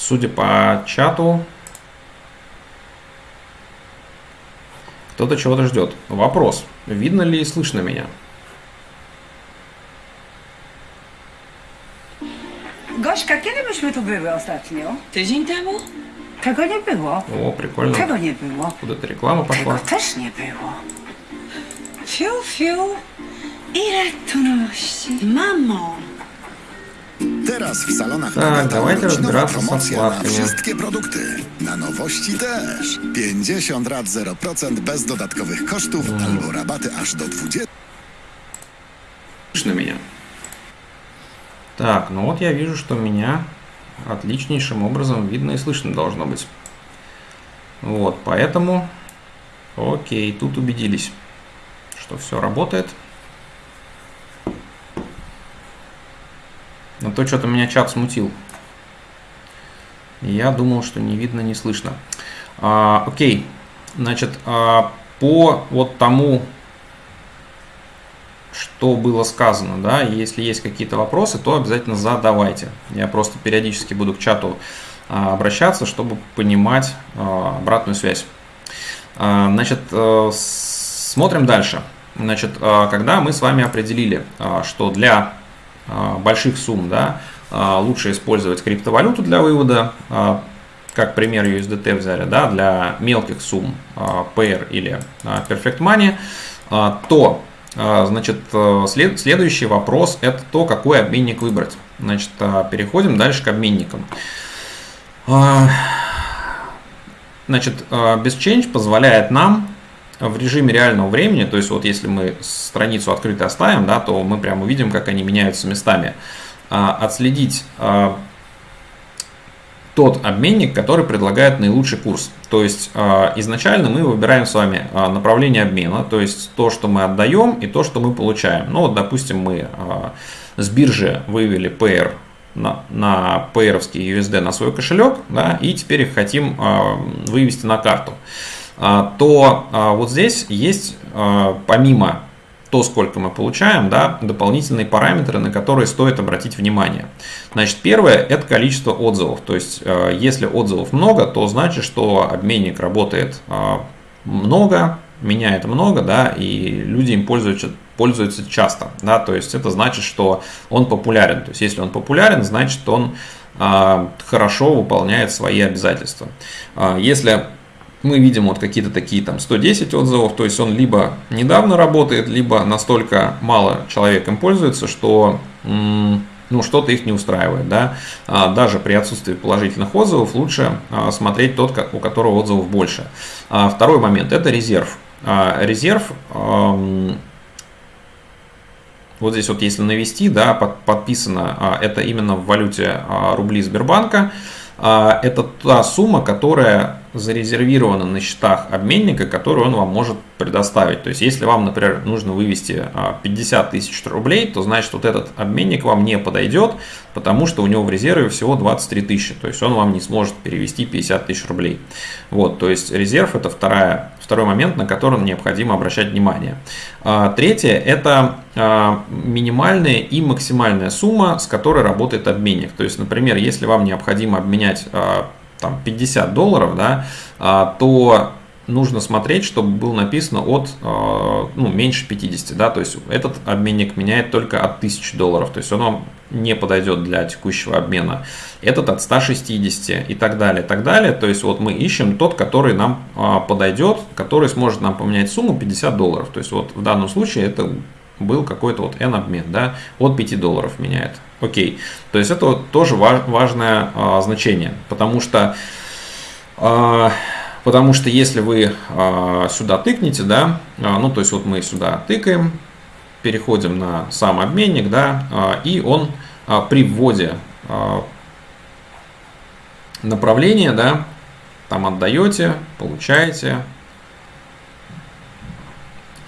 судя по чату, кто-то чего-то ждет. Вопрос. Видно ли и слышно меня? Gośka, kiedy myśmy tu były ostatnio? Tydzień temu? Tego nie było. О, прикольно. Tego nie było. Куда-то реклама Tego пошла. też nie było. Fiu, fiu. Ile tu nowości. Mamo! Teraz w salonach Tak, Nagata dawajcie z promocja na okładkami. wszystkie produkty. Na nowości też. 50 rat 0% bez dodatkowych kosztów albo rabaty aż do 20. Слышно меня? Так, ну вот я вижу, что меня отличнейшим образом видно и слышно должно быть. Вот, поэтому... Окей, тут убедились, что все работает. Но то что-то меня чат смутил. Я думал, что не видно, не слышно. А, окей, значит, а, по вот тому что было сказано, да, если есть какие-то вопросы, то обязательно задавайте. Я просто периодически буду к чату а, обращаться, чтобы понимать а, обратную связь. А, Значит, с- смотрим дальше. Значит, а, когда мы с вами определили, а, что для а, больших сумм, да, а, лучше использовать криптовалюту для вывода, а, как пример USDT взяли, да, для мелких сумм а, Payer или а, Perfect Money, а, то а, Значит, э, след- следующий вопрос – это то, какой обменник выбрать. Значит, а, переходим дальше к обменникам. А, Значит, а, BestChange позволяет нам в режиме реального времени, то есть вот если мы страницу открыто оставим, да, то мы прямо увидим, как они меняются местами, а, отследить а, тот обменник, который предлагает наилучший курс. То есть э, изначально мы выбираем с вами направление обмена, то есть то, что мы отдаем и то, что мы получаем. Ну вот, допустим, мы с биржи вывели PR на, на USD на свой кошелек, да, и теперь их хотим вывести на карту. А, то а, вот здесь есть а, помимо то, сколько мы получаем, да, дополнительные параметры, на которые стоит обратить внимание. Значит, первое – это количество отзывов. То есть, если отзывов много, то значит, что обменник работает много, меняет много, да, и люди им пользуются, пользуются часто. Да, то есть, это значит, что он популярен. То есть, если он популярен, значит, он хорошо выполняет свои обязательства. Если мы видим вот какие-то такие там 110 отзывов, то есть он либо недавно работает, либо настолько мало человек им пользуется, что ну, что-то их не устраивает. Да? А, Даже при отсутствии положительных отзывов лучше а, смотреть тот, у которого отзывов больше. А, Второй момент – это резерв. Резерв вот здесь вот если навести, да, под- подписано, это именно в валюте рубли Сбербанка, это та сумма, которая зарезервирована на счетах обменника, которую он вам может предоставить. То есть, если вам, например, нужно вывести а, 50 тысяч рублей, то значит, вот этот обменник вам не подойдет, потому что у него в резерве всего 23 тысячи. То есть, он вам не сможет перевести 50 тысяч рублей. Вот, то есть, резерв – это вторая, второй момент, на который необходимо обращать внимание. А, Третье – это а, минимальная и максимальная сумма, с которой работает обменник. То есть, например, если вам необходимо обменять а, там, 50 долларов, да, а, то нужно смотреть, чтобы было написано от а, ну, меньше 50, да, то есть этот обменник меняет только от 1000 долларов, то есть он вам не подойдет для текущего обмена, этот от 160 и так далее, так далее, то есть вот мы ищем тот, который нам а, подойдет, который сможет нам поменять сумму 50 долларов, то есть вот в данном случае это был какой-то вот N обмен, да, от 5 долларов меняет. Окей. То есть это вот тоже ва- важное а, значение, потому что а, потому что если вы а, сюда тыкнете, да, а, ну то есть вот мы сюда тыкаем, переходим на сам обменник, да, а, и он а, при вводе а, направления, да, там отдаете, получаете,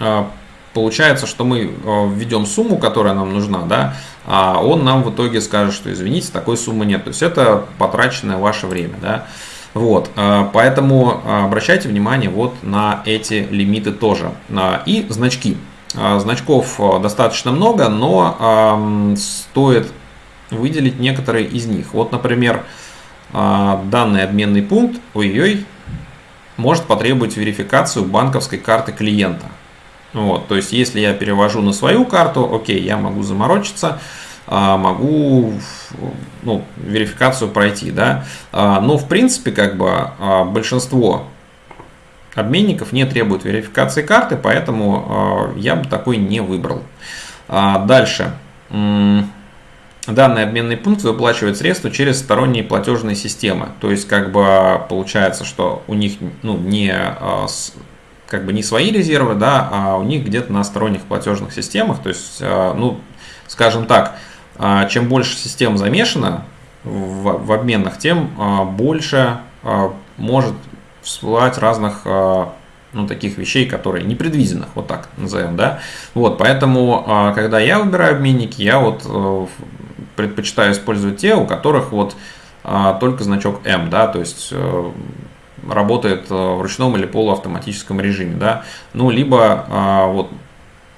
а, получается, что мы э, введем сумму, которая нам нужна, да, а он нам в итоге скажет, что извините, такой суммы нет. То есть это потраченное ваше время, да. Вот, э, поэтому э, обращайте внимание вот на эти лимиты тоже. И значки. Значков достаточно много, но ам, стоит выделить некоторые из них. Вот, например, данный обменный пункт, ой-ой, может потребовать верификацию банковской карты клиента. Вот, то есть, если я перевожу на свою карту, окей, я могу заморочиться, а, могу ну, верификацию пройти, да. А, но в принципе, как бы а, большинство обменников не требуют верификации карты, поэтому я бы такой не выбрал. Дальше. Данный обменный пункт выплачивает средства через сторонние платежные системы. То есть, как бы получается, что у них ну, не как бы не свои резервы, да, а у них где-то на сторонних платежных системах. То есть, ну, скажем так, а, чем больше систем замешано в, в обменных, тем а, больше а, может всплывать разных ну, таких вещей, которые непредвиденных, вот так назовем, да. Вот, поэтому, когда я выбираю обменники, я вот э, предпочитаю использовать те, у которых вот только значок М, да, то есть э, работает э, в ручном или полуавтоматическом режиме, да, ну, либо вот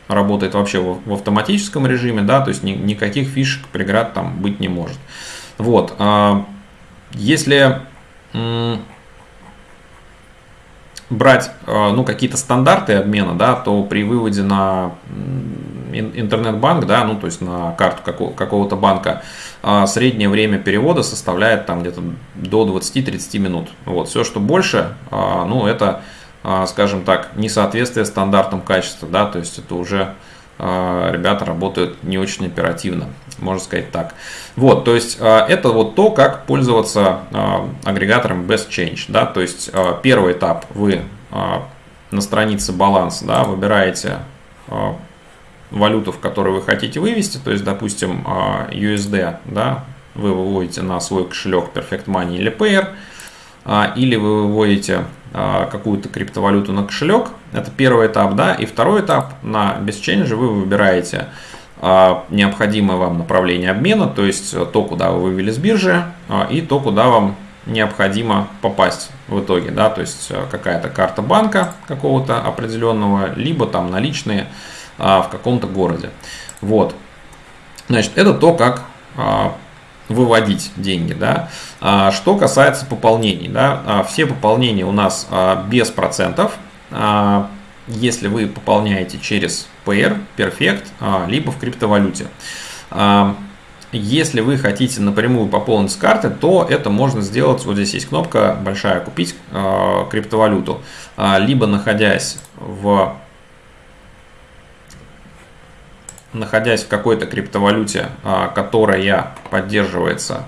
работает вообще в, автоматическом режиме, да, то есть ни, никаких фишек, преград там быть не может. Вот, а, если брать а, ну, какие-то стандарты обмена, да, то при выводе на интернет-банк, да, ну то есть на карту какого-то банка, а, среднее время перевода составляет там где-то до 20-30 минут. Вот, все, что больше, ну это скажем так, несоответствие стандартам качества, да, то есть это уже ребята работают не очень оперативно, можно сказать так. Вот, то есть а, это вот то, как пользоваться агрегатором Best Change, да, то есть первый этап вы на странице баланс, да, выбираете валюту, в которую вы хотите вывести, то есть, допустим, USD, да, вы выводите на свой кошелек Perfect Money или Payer, или вы выводите а, какую-то криптовалюту на кошелек. Это первый этап, да. И второй этап на BestChange вы выбираете а, необходимое вам направление обмена, то есть то, куда вы вывели с биржи, а, и то, куда вам необходимо попасть в итоге, да, то есть какая-то карта банка какого-то определенного, либо там наличные в каком-то городе. Вот. Значит, это то, как выводить деньги. Да? А, что касается пополнений, да, а, все пополнения у нас а, без процентов. Если вы пополняете через PR, Perfect, либо в криптовалюте. Если вы хотите напрямую пополнить с карты, то это можно сделать. Вот здесь есть кнопка большая «Купить криптовалюту». Либо находясь в находясь в какой-то криптовалюте, а, которая поддерживается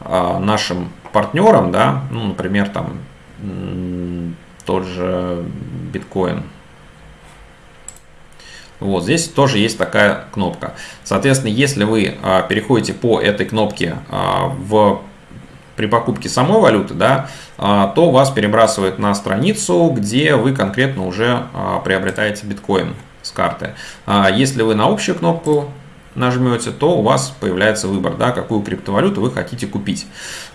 а, нашим партнером, да, ну, например, там тот же биткоин. Вот здесь тоже есть такая кнопка. Соответственно, если вы а, переходите по этой кнопке в при покупке самой валюты, да, то вас перебрасывает на страницу, где вы конкретно уже приобретаете биткоин карты. А если вы на общую кнопку нажмете, то у вас появляется выбор, да, какую криптовалюту вы хотите купить.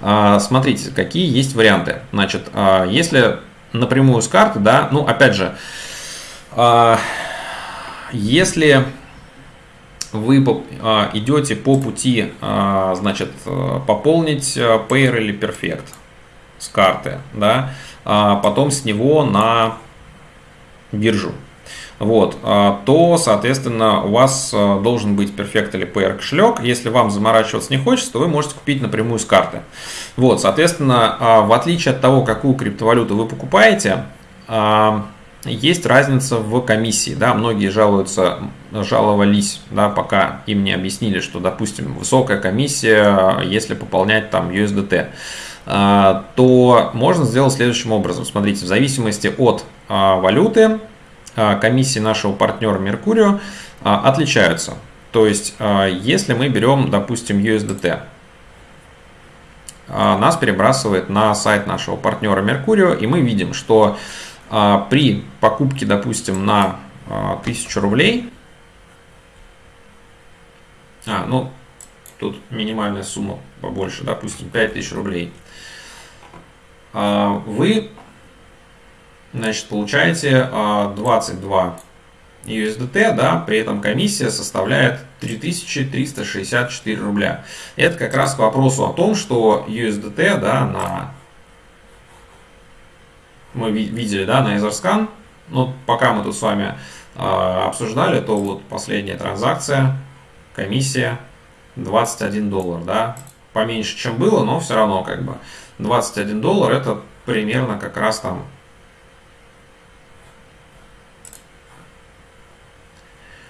А, смотрите, какие есть варианты. Значит, а, если напрямую с карты, да, ну, опять же, если вы идете по пути, значит, пополнить Payer или Perfect с карты, да, потом с него на биржу, вот, а, то, соответственно, у вас а, должен быть Perfect или PR кошелек. Если вам заморачиваться не хочется, то вы можете купить напрямую с карты. Вот, соответственно, а, в отличие от того, какую криптовалюту вы покупаете, есть разница в комиссии. Да? Многие жалуются, жаловались, да, пока им не объяснили, что, допустим, высокая комиссия, если пополнять там USDT то можно сделать следующим образом. Смотрите, в зависимости от валюты комиссии нашего партнера Меркурио а, отличаются. То есть, а, если мы берем, допустим, USDT, нас перебрасывает на сайт нашего партнера Меркурио, и мы видим, что при покупке, допустим, на 1000 рублей, а, ну, тут минимальная сумма побольше, допустим, 5000 рублей, вы Значит, получаете 22 USDT, да, при этом комиссия составляет 3364 рубля. Это как раз к вопросу о том, что USDT, да, на мы видели, да, на EtherScan, но пока мы тут с вами э, обсуждали, то вот последняя транзакция, комиссия 21 доллар, да, поменьше, чем было, но все равно как бы 21 доллар это примерно как раз там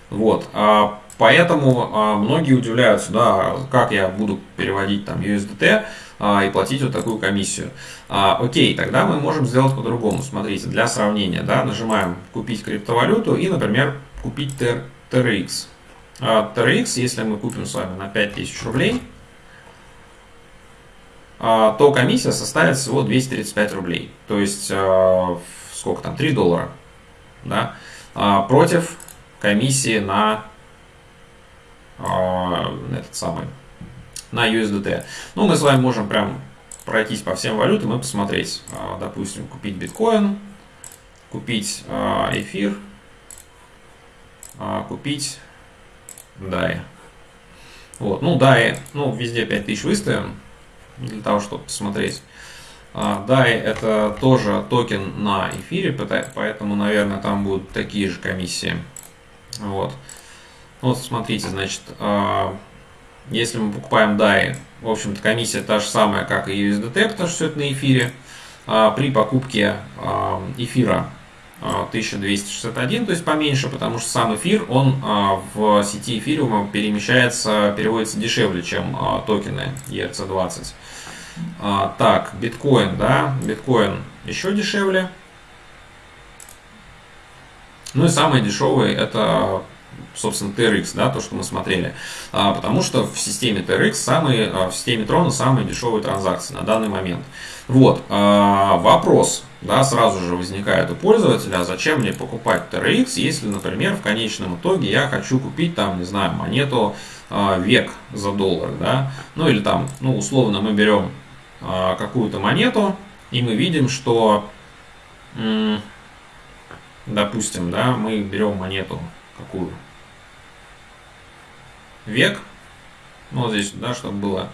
Вот, а поэтому а, многие удивляются, да, как я буду переводить там USDT а, и платить вот такую комиссию. Окей, тогда мы можем сделать по-другому. Смотрите, для сравнения, да, нажимаем купить криптовалюту и, например, купить TRX. А, TRX, если мы купим с вами на 5000 рублей, то комиссия составит всего 235 рублей. То есть, сколько там, 3 доллара. Да? Против комиссии на этот самый на USDT. Ну, мы с вами можем прям пройтись по всем валютам и посмотреть. Допустим, купить биткоин, купить эфир, купить DAI. Вот, ну, DAI, ну, везде 5000 выставим для того, чтобы посмотреть. DAI это тоже токен на эфире, поэтому, наверное, там будут такие же комиссии. Вот. Вот смотрите, значит, а, если мы покупаем DAI, в общем-то комиссия та же самая, как и USDT, потому что все это на эфире. А, при покупке а, эфира 1261, то есть поменьше, потому что сам эфир, он в сети эфириума перемещается, переводится дешевле, чем токены ERC20. Так, биткоин, да, биткоин еще дешевле, ну и самый дешевый это собственно, TRX, да, то, что мы смотрели. А, потому что в системе TRX, самые, а, в системе Трона самые дешевые транзакции на данный момент. Вот, а, вопрос, да, сразу же возникает у пользователя, зачем мне покупать TRX, если, например, в конечном итоге я хочу купить там, не знаю, монету а, век за доллар, да, ну или там, ну, условно, мы берем а, какую-то монету, и мы видим, что допустим, да, мы берем монету какую? Век. Ну, вот здесь, да, чтобы было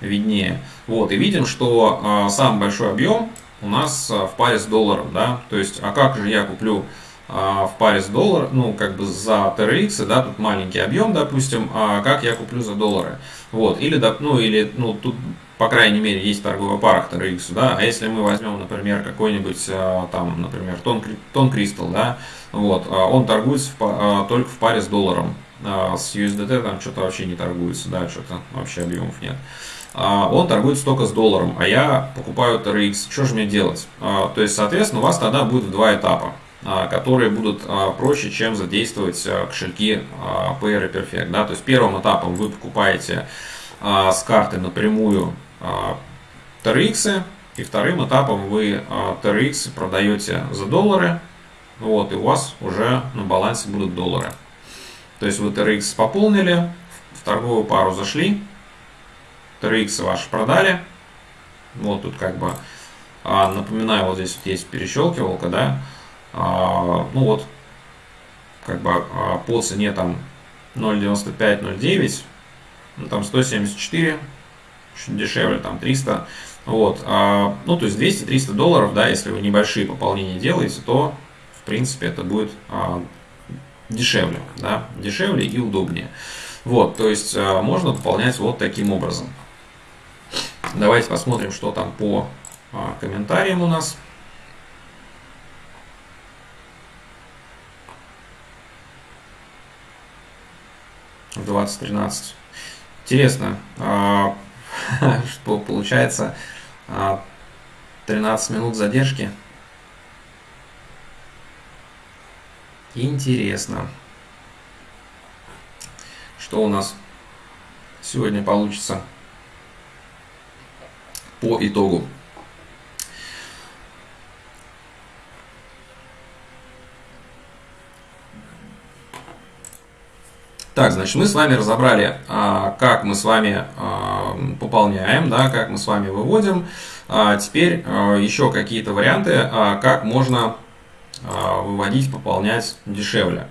виднее. Вот, и видим, что а, самый большой объем у нас а, в паре с долларом, да. То есть, а как же я куплю а, в паре с долларом, ну, как бы за TRX, да, тут маленький объем, допустим, а как я куплю за доллары? Вот, или, ну, или, ну, тут по крайней мере, есть торговая пара TRX, да, а если мы возьмем, например, какой-нибудь, а, там, например, тон, тон да, вот, а, он торгуется в, а, только в паре с долларом, с USDT там что-то вообще не торгуется, да, что-то вообще объемов нет. Он торгуется только с долларом, а я покупаю TRX. Что же мне делать? То есть, соответственно, у вас тогда будет два этапа которые будут проще, чем задействовать кошельки Payer и Perfect. Да? То есть первым этапом вы покупаете с карты напрямую TRX, и вторым этапом вы TRX продаете за доллары, вот, и у вас уже на балансе будут доллары. То есть вы TRX пополнили, в торговую пару зашли, TRX ваши продали, вот тут как бы, напоминаю, вот здесь вот есть перещелкивалка, да, ну вот, как бы по цене там 0.95-0.9, ну, там 174 чуть дешевле, там 300. Вот, а, ну, то есть 200-300 долларов, да, если вы небольшие пополнения делаете, то, в принципе, это будет а, дешевле, да, дешевле и удобнее. Вот, то есть а, можно пополнять вот таким образом. Давайте посмотрим, что там по а, комментариям у нас. В 2013. Интересно, а, что получается 13 а, минут задержки. Интересно. Что у нас сегодня получится по итогу. Так, значит, мы с вами разобрали, а, как мы с вами а, пополняем, да, как мы с вами выводим. А теперь еще какие-то варианты, как можно выводить, пополнять дешевле.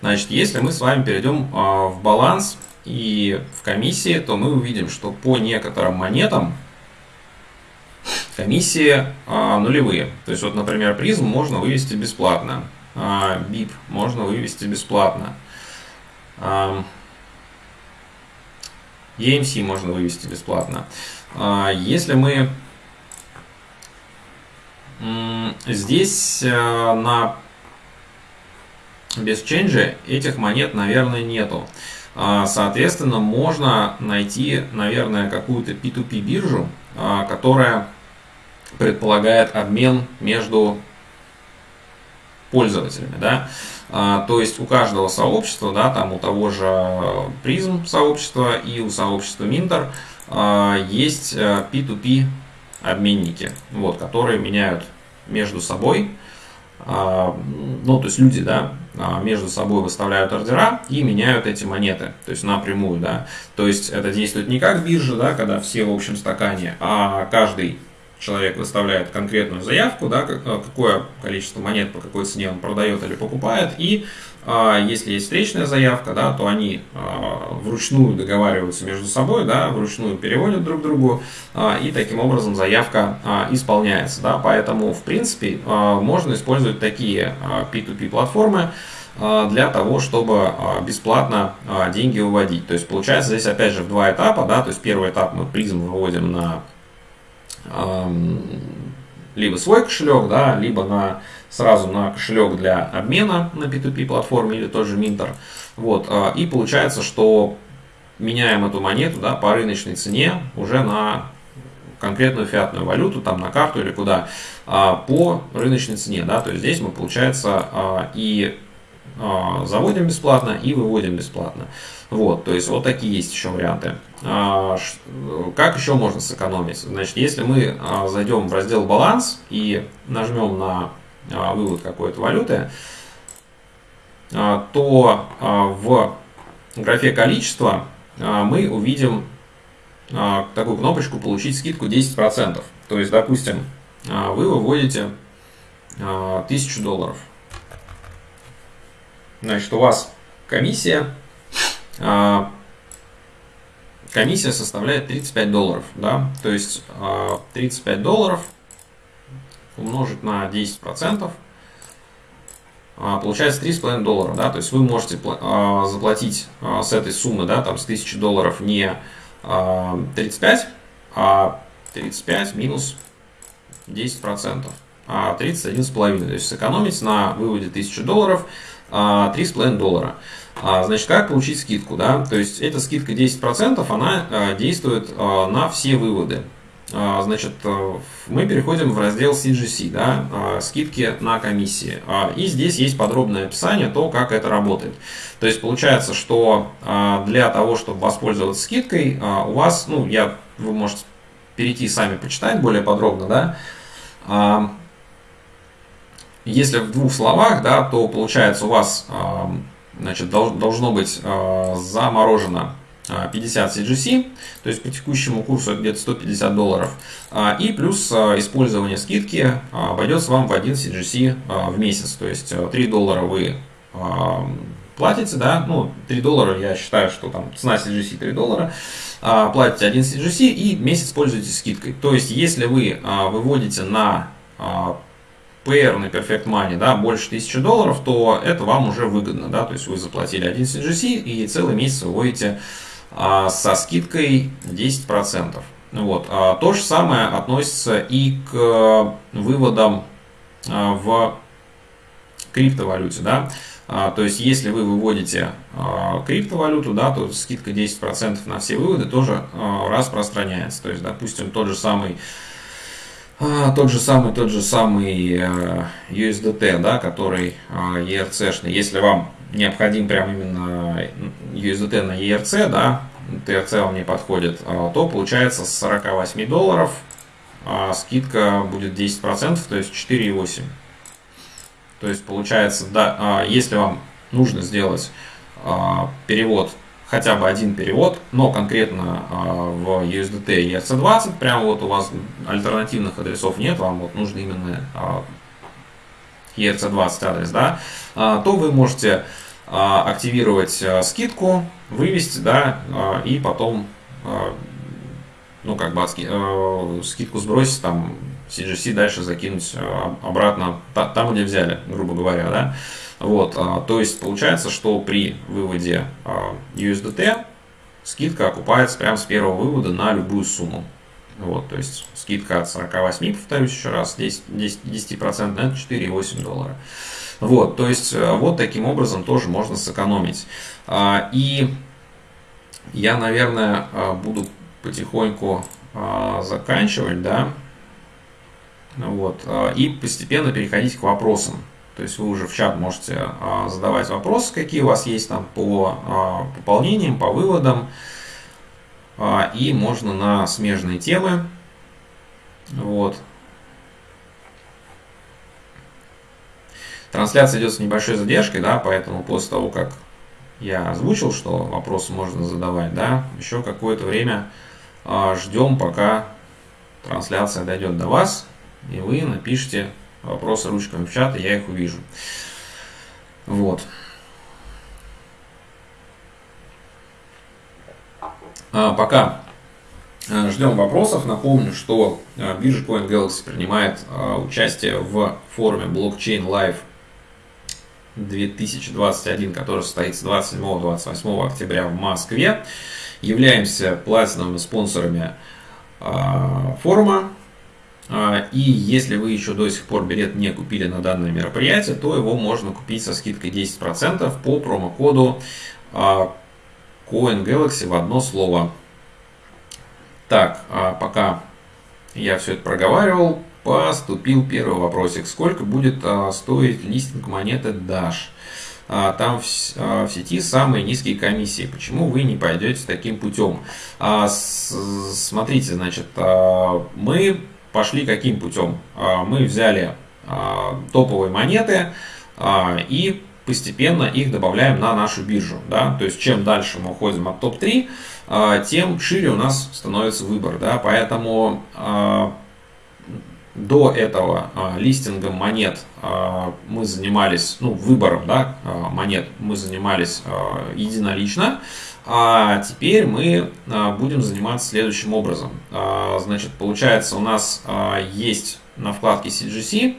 Значит, если мы с вами перейдем в баланс и в комиссии, то мы увидим, что по некоторым монетам комиссии нулевые. То есть, вот, например, призм можно вывести бесплатно, BIP можно вывести бесплатно. EMC можно вывести бесплатно. Если мы здесь э, на без этих монет, наверное, нету. Соответственно, можно найти, наверное, какую-то P2P биржу, которая предполагает обмен между пользователями, да, а, то есть у каждого сообщества, да, там у того же призм сообщества и у сообщества Minter а, есть P2P э, обменники, вот, которые меняют между собой, а, ну, то есть люди, да, между собой выставляют ордера и меняют эти монеты, то есть напрямую, да, то есть это действует не как биржа, да, когда все в общем стакане, а каждый человек выставляет конкретную заявку, да, э, какое количество монет по какой цене он продает или покупает, и а, если есть встречная заявка, да, то они а, вручную договариваются между собой, да, вручную переводят друг другу, а, и таким образом заявка а, исполняется. Да, поэтому, в принципе, а, можно использовать такие а, P2P платформы а, для того, чтобы а, бесплатно а, деньги выводить. То есть получается здесь опять же в два этапа, да, то есть первый этап мы призм выводим на либо свой кошелек, да, либо на, сразу на кошелек для обмена на P2P платформе или тот же Minter. Вот, а, и получается, что меняем эту монету да, по рыночной цене уже на конкретную фиатную валюту, там на карту или куда, а, по рыночной цене. Да, то есть здесь мы, получается, а, и заводим бесплатно, и выводим бесплатно. Вот, то есть вот такие есть еще варианты. А, как еще можно сэкономить? Значит, если мы а, зайдем в раздел баланс и нажмем на а, вывод какой-то валюты, то в графе количество мы увидим такую кнопочку «Получить скидку 10%». То есть, допустим, вы выводите 1000 долларов. Значит, у вас комиссия. А, комиссия составляет 35 долларов, да, то есть 35 а, долларов умножить на 10 процентов а, получается 3,5 доллара, да, то есть вы можете заплатить с этой суммы, да, там с 1000 долларов не 35, а 35 минус 10 процентов, а 31,5, то есть сэкономить на выводе 1000 долларов 3,5 доллара. А, значит, как получить скидку? Да? То есть, эта скидка 10%, она а, действует а, на все выводы. Значит, мы переходим в раздел CGC, да, скидки на комиссии. И здесь есть подробное описание то, как это работает. То есть получается, что для того, чтобы воспользоваться скидкой, у вас, ну, я, вы можете перейти сами почитать более подробно, да, если в двух словах, да, то получается у вас значит, должно быть э, заморожено 50 э, CGC, то есть по текущему курсу где-то 150 долларов, а, и плюс э, использование скидки обойдется вам в 1 CGC в месяц, то есть 3 доллара вы платите, да, ну 3 доллара я считаю, что там цена CGC 3 доллара, платите 1 CGC и месяц пользуетесь скидкой. То есть если вы выводите на PR на Perfect Money, да, больше 1000 долларов, то это вам уже выгодно, да, то есть вы заплатили 1 CGC и целый месяц выводите а, со скидкой 10%. Вот. А, то же самое относится и к выводам а, в криптовалюте, да, а, то есть если вы выводите а, криптовалюту, да, то скидка 10% на все выводы тоже а, распространяется, то есть, допустим, тот же самый тот же самый, тот же самый э, USDT, да, который ERC-шный. А, Если вам необходим прям именно USDT на ERC, да, TRC вам не подходит, а, то получается с 48 долларов скидка будет 10%, то есть 4,8. То есть получается, да, если вам нужно сделать перевод хотя бы один перевод, но конкретно а, в USDT и ERC20, прямо вот у вас альтернативных адресов нет, вам вот нужно именно ERC20 адрес, да, а, то вы можете а, активировать а, скидку, вывести, да, а, и потом, а, ну, как бы а, скидку сбросить, там, CGC дальше закинуть а, обратно там, где взяли, грубо говоря, да. Вот, а, то есть получается, что при выводе а, USDT скидка окупается прямо с первого вывода на любую сумму. Вот, то есть скидка от 48, повторюсь еще раз, 10%, 10, 10% это 4,8 доллара. Вот, то есть вот таким образом тоже можно сэкономить. И я, наверное, буду потихоньку заканчивать, да, вот, и постепенно переходить к вопросам. То есть вы уже в чат можете а, задавать вопросы, какие у вас есть там по а, пополнениям, по выводам. А, и можно на смежные темы. Вот. Трансляция идет с небольшой задержкой, да, поэтому после того, как я озвучил, что вопросы можно задавать, да, еще какое-то время ждем, пока трансляция дойдет до вас, и вы напишите вопросы ручками в чат, и я их увижу. Вот. А, пока а, ждем вопросов, напомню, что а, биржа CoinGalaxy принимает а, участие в форуме Blockchain Live 2021, который состоится 27-28 октября в Москве. Являемся платиновыми спонсорами форума. А, и если вы еще до сих пор билет не купили на данное мероприятие, то его можно купить со скидкой 10% по промокоду а, Coin Galaxy в одно слово. Так, а пока я все это проговаривал, поступил первый вопросик. Сколько будет стоить листинг монеты Dash? там в, сети самые низкие комиссии. Почему вы не пойдете таким путем? смотрите, значит, мы пошли каким путем? А, мы взяли а, топовые монеты а, и постепенно их добавляем на нашу биржу. Да? То есть чем дальше мы уходим от топ-3, тем шире у нас становится выбор. Да? Поэтому до этого листингом монет мы занимались, ну, выбором да, монет мы занимались единолично. А теперь мы а, будем заниматься следующим образом. А, значит, получается, у нас а, есть на вкладке CGC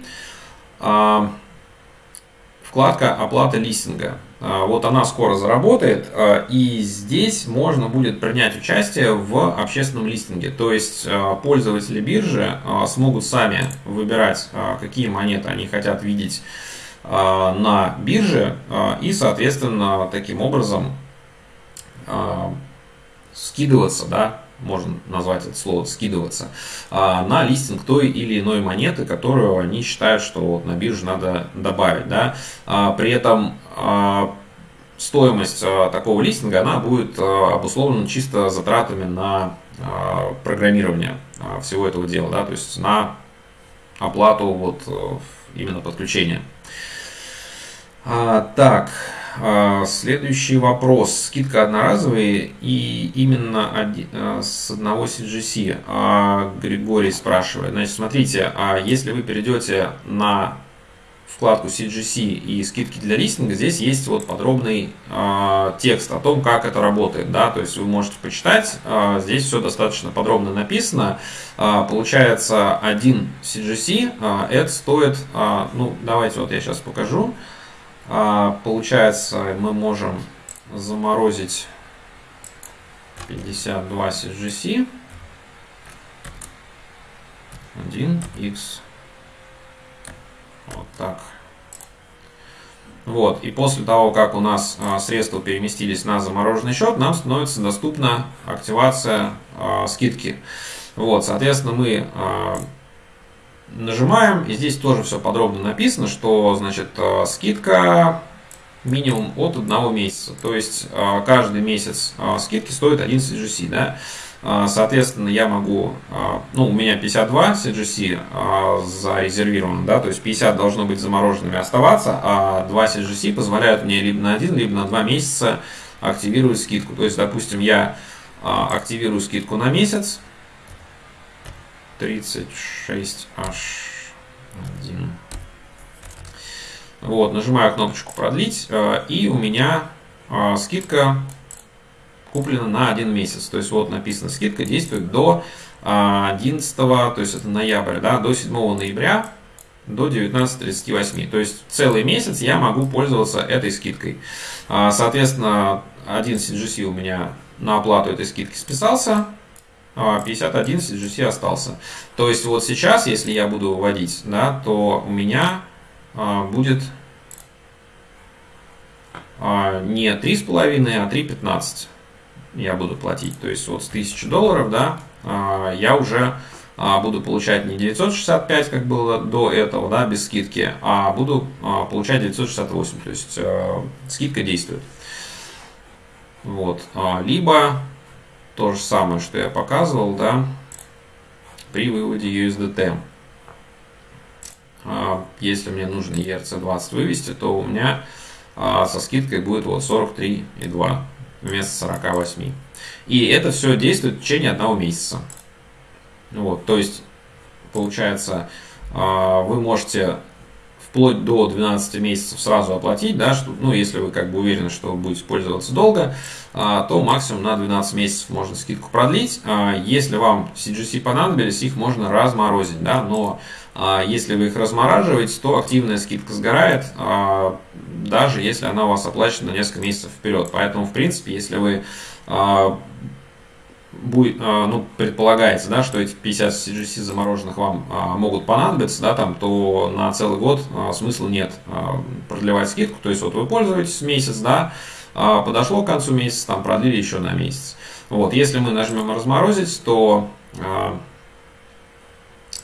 вкладка оплата листинга. Вот она скоро заработает, и здесь можно будет принять участие в общественном листинге. То есть пользователи биржи смогут сами выбирать, какие монеты они хотят видеть на бирже, и, соответственно, таким образом скидываться, да, можно назвать это слово скидываться, а, на листинг той или иной монеты, которую они считают, что вот на биржу надо добавить. Да. А, при этом стоимость такого листинга она будет обусловлена чисто затратами на программирование всего этого дела, да, то есть на оплату вот именно подключения. Так, а, следующий вопрос. Скидка одноразовая и именно а, с одного CGC. А, Григорий спрашивает. Значит, смотрите, если вы перейдете на вкладку CGC и скидки для листинга, здесь есть вот подробный э, текст о том, как это работает, да, то есть вы можете почитать, э, здесь все достаточно подробно написано. Э, получается, один CGC э, это стоит, э, ну, давайте вот я сейчас покажу. А, получается, мы можем заморозить 52 CGC 1x вот так. Вот, и после того, как у нас а, средства переместились на замороженный счет, нам становится доступна активация а, скидки. Вот, соответственно, мы а, Нажимаем, и здесь тоже все подробно написано, что значит э, скидка минимум от одного месяца. То есть э, каждый месяц э, скидки стоит 1 CGC. Да? Соответственно, я могу, ну, у меня 52 CGC зарезервировано, да, то есть 50 должно быть замороженными оставаться, а 2 CGC позволяют мне либо на 1, либо на 2 месяца активировать скидку. То есть, допустим, я активирую скидку на месяц, 36H1. Вот, нажимаю кнопочку продлить, э, и у меня э, скидка куплена на один месяц. То есть вот написано, скидка действует до 11, то есть это ноябрь, да, до 7 ноября до 19.38. То есть целый месяц я могу пользоваться этой скидкой. Соответственно, один CGC у меня на оплату этой скидки списался, 51 CGC остался. То есть вот сейчас, если я буду выводить, да, то у меня а, будет а, не 3,5, а 3,15 я буду платить. То есть вот с 1000 долларов, да, а, я уже буду получать не 965, как было до этого, да, без скидки, а буду получать 968. То есть скидка действует. Вот. Либо то же самое, что я показывал, да, при выводе USDT. А, если мне нужно ERC20 вывести, то у меня а, со скидкой будет вот 43,2 вместо 48. И это все действует в течение одного месяца. Вот, то есть, получается, а, вы можете вплоть до 12 месяцев сразу оплатить, да, что, ну, если вы как бы уверены, что будете пользоваться долго, то максимум на 12 месяцев можно скидку продлить. Если вам CGC понадобились, их можно разморозить, да, но а если вы их размораживаете, то активная скидка сгорает, а, даже если она у вас оплачена на несколько месяцев вперед. Поэтому, в принципе, если вы а, будет, ну, предполагается, да, что эти 50 CGC замороженных вам могут понадобиться, да, там, то на целый год смысла нет продлевать скидку. То есть вот вы пользуетесь месяц, да, подошло к концу месяца, там продлили еще на месяц. Вот, если мы нажмем разморозить, то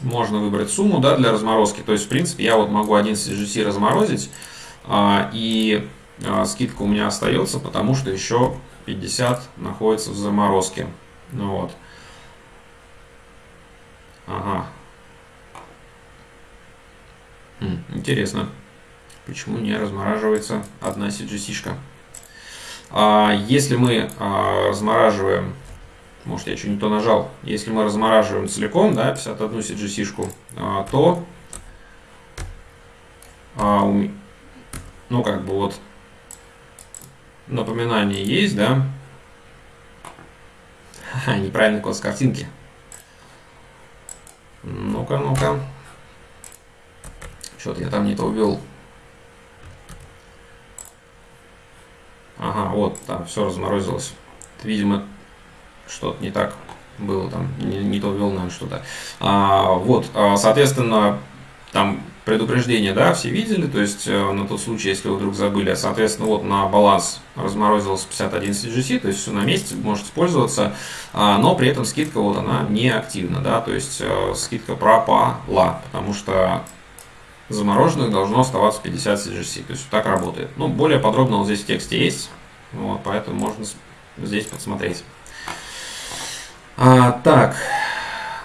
можно выбрать сумму да, для разморозки. То есть, в принципе, я вот могу один CGC разморозить, а, и а, скидка у меня остается, потому что еще 50 находится в заморозке. Ну вот. Ага. Хм, интересно, почему не размораживается одна CGC-шка. А, если мы а, размораживаем может я что не то нажал, если мы размораживаем целиком, да, 51 CGC-шку, а, то, а, ну, как бы вот, напоминание есть, да, Ха, неправильный код с картинки. Ну-ка, ну-ка. Что-то я там не то ввел. Ага, вот, там все разморозилось. Видимо, что-то не так было, там не, не то ввел, наверное, что-то. А, вот, а, соответственно, там предупреждение, да, все видели, то есть э, на тот случай, если вы вдруг забыли, соответственно, вот на баланс разморозилось 51 CGC, то есть все на месте, можете пользоваться, а, но при этом скидка вот она не активна, да, то есть э, скидка пропала, потому что замороженных должно оставаться 50 CGC, то есть так работает. Ну, более подробно вот здесь в тексте есть, вот, поэтому можно здесь посмотреть. А, так,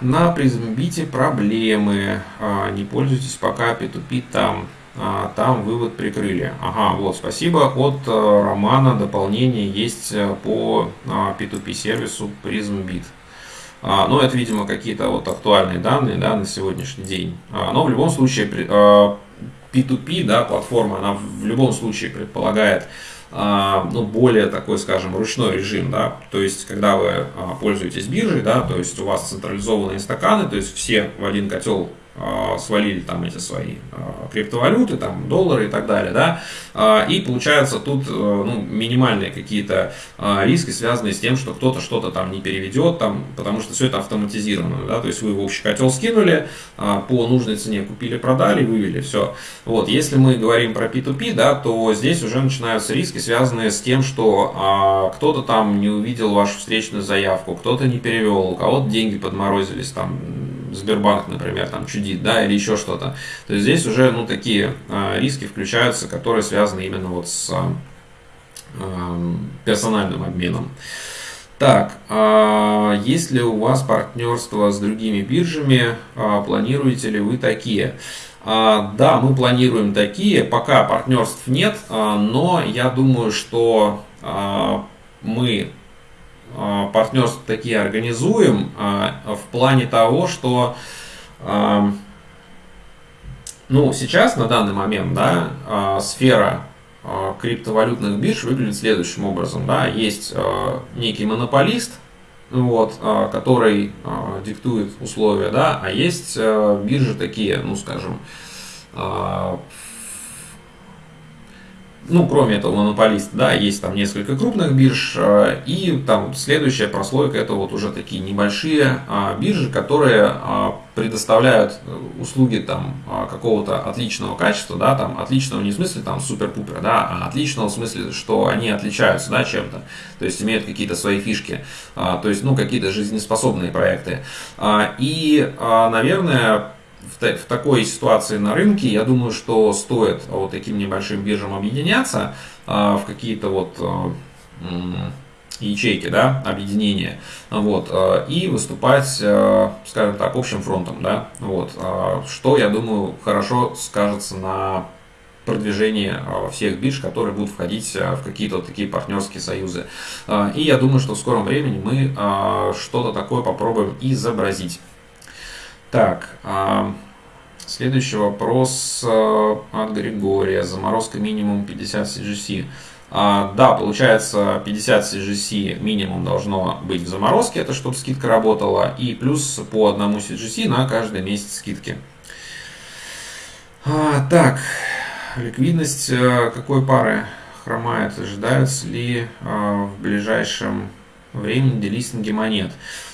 на PrismBit проблемы. А, не пользуйтесь пока P2P там. А, там вывод прикрыли. Ага, вот, спасибо. От а, Романа дополнение есть э, по а, P2P сервису PrismBit. А, но это, видимо, какие-то вот актуальные данные да, на сегодняшний день. А, но в любом случае P2P, да, платформа, она в любом случае предполагает а, ну, более такой, скажем, ручной режим, да, то есть, когда вы а, пользуетесь биржей, да, то есть у вас централизованные стаканы, то есть все в один котел а, свалили там эти свои а, криптовалюты, там доллары и так далее, да, а, и получается тут ну, минимальные какие-то риски, связанные с тем, что кто-то что-то там не переведет, там, потому что все это автоматизировано, да, то есть вы в общий котел скинули, по нужной цене купили, продали, вывели, все. Вот, если мы говорим про P2P, да, то здесь уже начинаются риски, связанные с тем, что кто-то там не увидел вашу встречную заявку, кто-то не перевел, у кого-то деньги подморозились, там, Сбербанк, например, там чудит, да, или еще что-то. То есть здесь уже, ну, такие э, риски включаются, которые связаны именно вот с э, персональным обменом. Так, а есть ли у вас партнерство с другими биржами? А, планируете ли вы такие? Да, мы планируем такие. Пока партнерств нет, но я думаю, что мы партнерства такие организуем а, в плане того, что а, Ну, сейчас, на данный момент, да, сфера криптовалютных бирж выглядит следующим образом. Да. Есть некий монополист, вот, который диктует условия, да, а есть биржи такие, ну, скажем, ну, кроме этого монополиста, да, есть там несколько крупных бирж, э, и там следующая прослойка это вот уже такие небольшие а, биржи, которые а, предоставляют услуги там а, какого-то отличного качества, да, там отличного не в смысле там супер-пупер, да, а отличного в смысле, что они отличаются, да, чем-то, то есть имеют какие-то свои фишки, то есть, ну, какие-то жизнеспособные проекты. И, наверное, в, в такой ситуации на рынке, я думаю, что стоит вот таким небольшим биржам объединяться а, в какие-то вот а, ячейки, да, объединения, вот, а, и выступать, скажем так, общим фронтом, да, вот, что, я думаю, хорошо скажется на продвижении всех бирж, которые будут входить в какие-то такие партнерские союзы. И я думаю, что в скором времени мы что-то такое попробуем изобразить. Так, а, следующий вопрос а, от Григория. Заморозка минимум 50 CGC. А, да, получается 50 CGC минимум должно быть в заморозке, это чтобы скидка работала, и плюс по одному CGC на каждый месяц скидки. Так, ликвидность какой пары хромает? Ожидаются ли в ближайшем времени делистинги монет?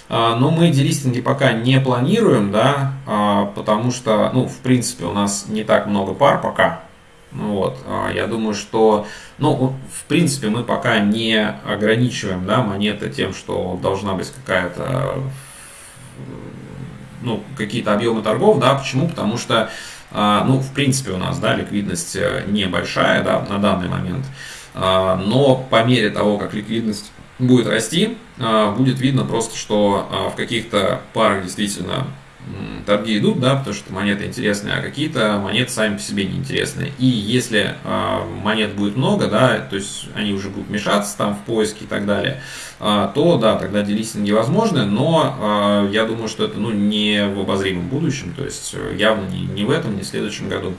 А, но мы делистинги пока не планируем, да, а, потому что, ну, в принципе, у нас не так много пар пока. Ну вот, а, я думаю, что, ну, в принципе, мы пока не ограничиваем, да, монеты тем, что должна быть какая-то, ну, какие-то объемы торгов, да, почему? Потому что, ну, в принципе, у нас, да, ликвидность э, небольшая, да, на данный момент, но по мере того, как ликвидность будет расти, а, будет видно просто, что а, в каких-то парах действительно торги идут, да, потому что монеты интересные, а какие-то монеты сами по себе неинтересные. И если э, монет будет много, да, то есть они уже будут мешаться там в поиске и так далее, э, то да, тогда делистинги возможны, но э, я думаю, что это ну, не в обозримом будущем, то есть явно не, не в этом, не в следующем году.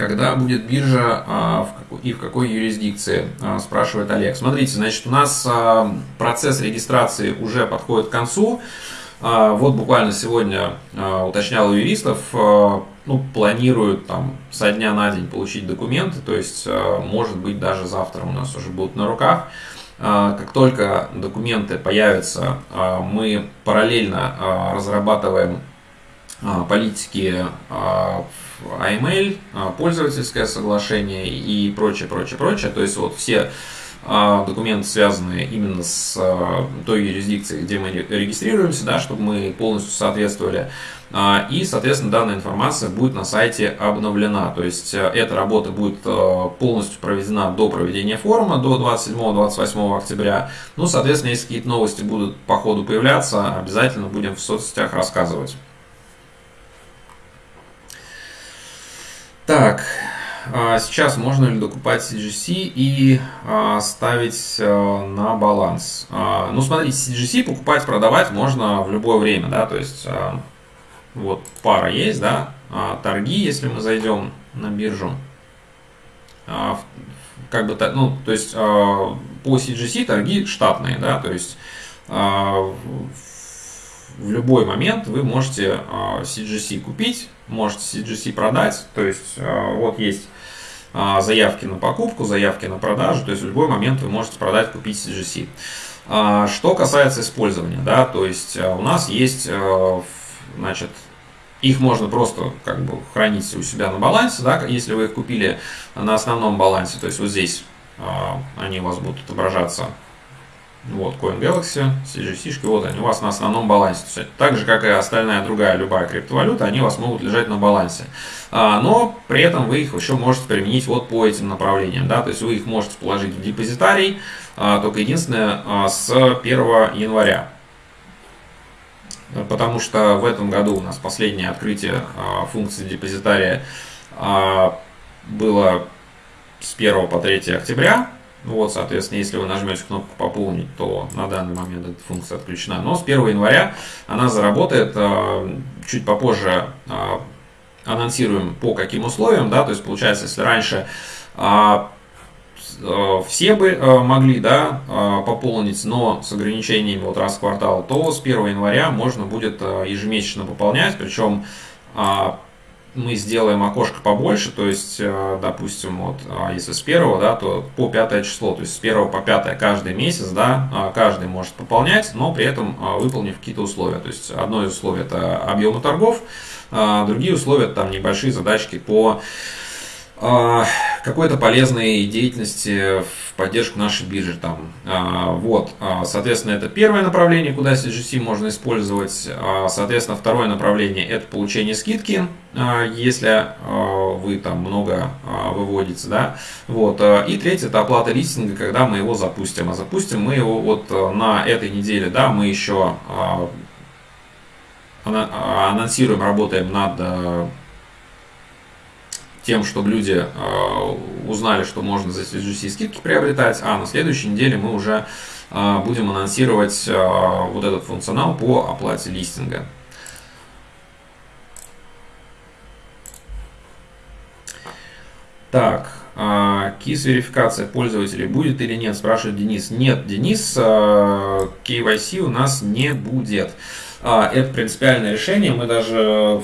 Когда будет биржа а, и в какой юрисдикции, а, спрашивает Олег. Смотрите, значит, у нас а, процесс регистрации уже подходит к концу. Вот буквально сегодня уточнял у юристов, ну, планируют там со дня на день получить документы, то есть, может быть, даже завтра у нас уже будут на руках. Как только документы появятся, мы параллельно разрабатываем политики AML, а, пользовательское соглашение и прочее, прочее, прочее. То есть вот все а, документы, связанные именно с а, той юрисдикцией, где мы регистрируемся, да, чтобы мы полностью соответствовали. И, соответственно, данная информация будет на сайте обновлена. То есть эта работа будет полностью проведена до проведения форума, до 27-28 октября. Ну, соответственно, если какие-то новости будут по ходу появляться, обязательно будем в соцсетях рассказывать. Так, а, сейчас можно ли докупать CGC и а, ставить а, на баланс? Ну, смотрите, CGC покупать, продавать можно в любое время, да, то есть вот пара есть, да, торги, если мы зайдем на биржу, как бы, ну, то есть по CGC торги штатные, да, то есть в любой момент вы можете CGC купить, можете CGC продать. То есть э, вот есть а, заявки на покупку, заявки на продажу. То есть в любой момент вы можете продать, купить CGC. А, что касается использования, да, то есть у нас есть, значит, их можно просто как бы хранить у себя на балансе, да, если вы их купили на основном балансе, то есть вот здесь они у вас будут отображаться вот, Coin Galaxy, CGC, вот они у вас на основном балансе. Так же, как и остальная другая любая криптовалюта, они у вас могут лежать на балансе. А, но при этом вы их еще можете применить вот по этим направлениям. Да? То есть вы их можете положить в депозитарий, а, только единственное, а, с 1 января. Потому что в этом году у нас последнее открытие функции депозитария было с 1 по 3 октября. Вот, соответственно, если вы нажмете кнопку «Пополнить», то на данный момент эта функция отключена. Но с 1 января она заработает. Э, чуть попозже э, анонсируем по каким условиям. Да? То есть, получается, если раньше э, все бы могли да, пополнить, но с ограничениями вот раз в квартал, то с 1 января можно будет ежемесячно пополнять. Причем мы сделаем окошко побольше, то есть, э, допустим, вот, а, если с первого, да, то по пятое число, то есть с первого по пятое каждый месяц, да, а, каждый может пополнять, но при этом а, выполнив какие-то условия. То есть, одно из условий это объемы торгов, другие условия там небольшие задачки по какой-то полезной деятельности в поддержку нашей биржи. Там. А, вот, а, соответственно, это первое направление, куда CGC можно использовать. Соответственно, второе направление это получение скидки, если вы там много выводите. Да? Вот. И третье это оплата листинга, когда мы его запустим. А запустим мы его вот на этой неделе. Да, мы еще анонсируем, работаем над тем, чтобы люди э, узнали, что можно за CGC скидки приобретать, а на следующей неделе мы уже э, будем анонсировать э, вот этот функционал по оплате листинга. Так, KISS верификация пользователей будет или нет, спрашивает Денис. Нет, Денис, KYC у нас не будет. Это принципиальное решение. Мы даже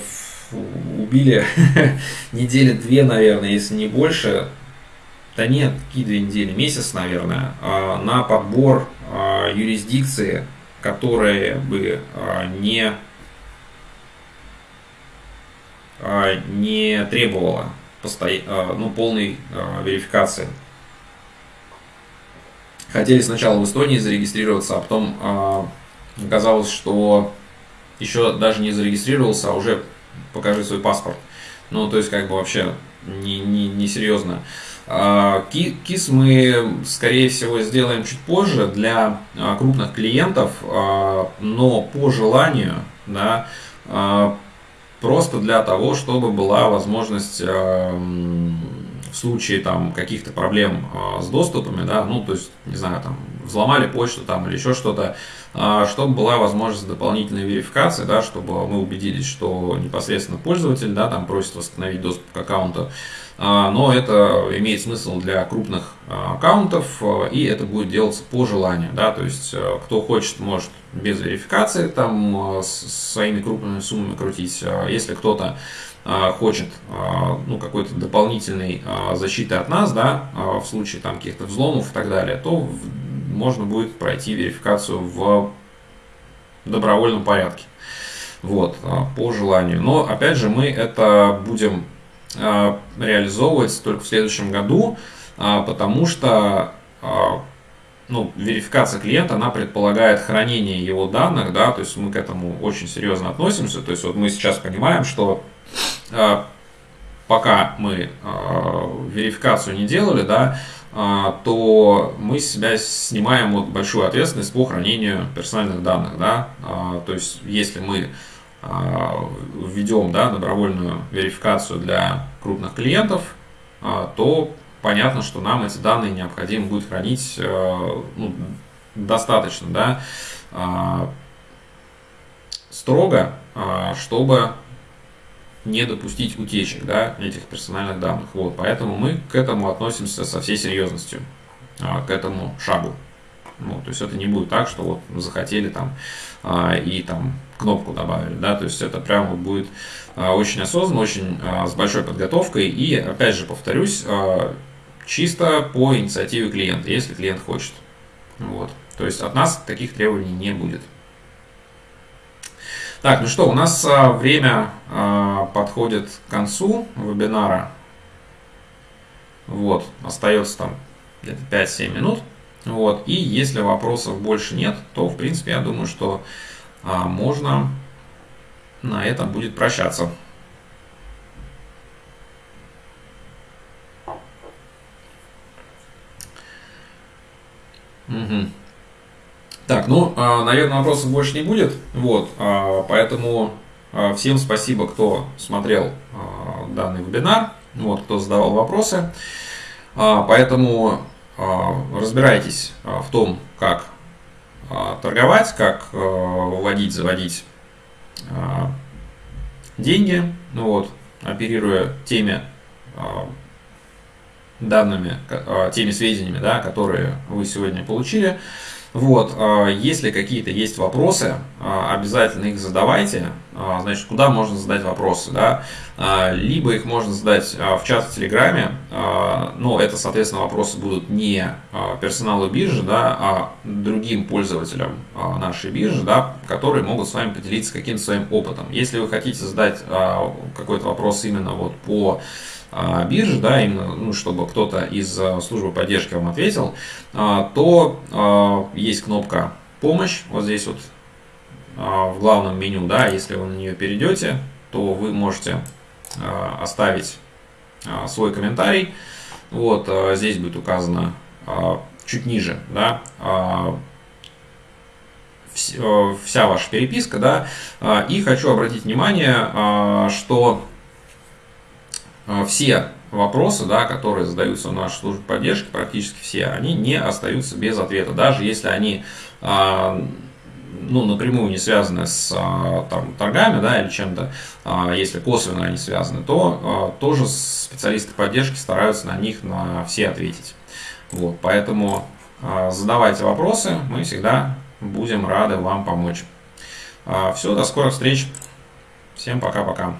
убили недели две, наверное, если не больше. Да нет, какие две недели, месяц, наверное, а, на подбор а, юрисдикции, которые бы а, не, не требовала ну, полной верификации. Хотели сначала в Эстонии зарегистрироваться, а потом оказалось, что еще даже не зарегистрировался, а уже покажи свой паспорт. Ну, то есть, как бы вообще не, не, не серьезно. А, КИС мы, скорее всего, сделаем чуть позже для а, крупных клиентов, а, но по желанию, да, просто для того, чтобы была возможность в случае там каких-то проблем с доступами, да, ну, то есть, не знаю, там, взломали почту там или еще что-то, а, чтобы была возможность дополнительной верификации, да, чтобы мы убедились, что непосредственно пользователь да, там просит восстановить доступ к аккаунту. А, но это имеет смысл для крупных а, аккаунтов, и это будет делаться по желанию. Да, то есть, кто хочет, может без верификации там своими крупными суммами крутить. Если кто-то хочет ну, какой-то дополнительной защиты от нас, да, в случае там каких-то взломов и так далее, то можно будет пройти верификацию в добровольном порядке. Вот, а, по желанию. Но, опять же, мы это будем а, реализовывать только в следующем году, а, потому что ну, верификация клиента, она предполагает хранение его данных, да, то есть мы к этому очень серьезно относимся, то есть вот мы сейчас понимаем, что пока мы верификацию не делали, да, то мы себя снимаем вот большую ответственность по хранению персональных данных. Да? А, то есть, если мы а, введем да, добровольную верификацию для крупных клиентов, то понятно, что нам эти данные необходимо будет хранить ну, достаточно да, строго, чтобы не допустить утечек да, этих персональных данных. Вот, поэтому мы к этому относимся со всей серьезностью, а, к этому шагу. Ну, то есть это не будет так, что вот захотели там а, и там кнопку добавили, да, то есть это прямо будет а, очень осознанно, очень с большой подготовкой и, опять же, повторюсь, чисто по инициативе клиента, если клиент хочет. Вот. То есть от нас таких требований не будет. Так, ну что, у нас а, время а, подходит к концу вебинара. Вот, остается там где-то 5-7 минут. Вот, и если вопросов больше нет, то, в принципе, я думаю, что а, можно на этом будет прощаться. Угу. Так, ну, а, наверное, вопросов больше не будет. Вот, а, поэтому а, всем спасибо, кто смотрел данный вебинар, вот, кто задавал вопросы. Поэтому разбирайтесь в том, как торговать, как выводить, заводить деньги, ну вот, оперируя теми данными, теми сведениями, да, которые вы сегодня получили. Вот, а, если какие-то есть вопросы, а, обязательно их задавайте. А, значит, куда можно задать вопросы, да? Либо их можно задать в чат в Телеграме, но это, соответственно, вопросы будут не персоналу биржи, да, а другим пользователям нашей биржи, да, которые могут с вами поделиться каким-то своим опытом. Если вы хотите задать какой-то вопрос именно вот по а, биржи, да, именно, ну, чтобы кто-то из а, службы поддержки вам ответил, а, то есть кнопка «Помощь», вот здесь вот в главном меню, да, если вы на нее перейдете, то вы можете оставить свой комментарий, вот здесь будет указано чуть ниже, да, вся ваша переписка, да, и хочу обратить внимание, что все вопросы, да, которые задаются в нашей службе поддержки, практически все, они не остаются без ответа, даже если они а, ну, напрямую не связаны с а, там, торгами да, или чем-то, если косвенно они связаны, то тоже специалисты поддержки стараются на них на все ответить. Вот, поэтому задавайте вопросы, мы всегда будем рады вам помочь. Все, до скорых встреч. Всем пока-пока.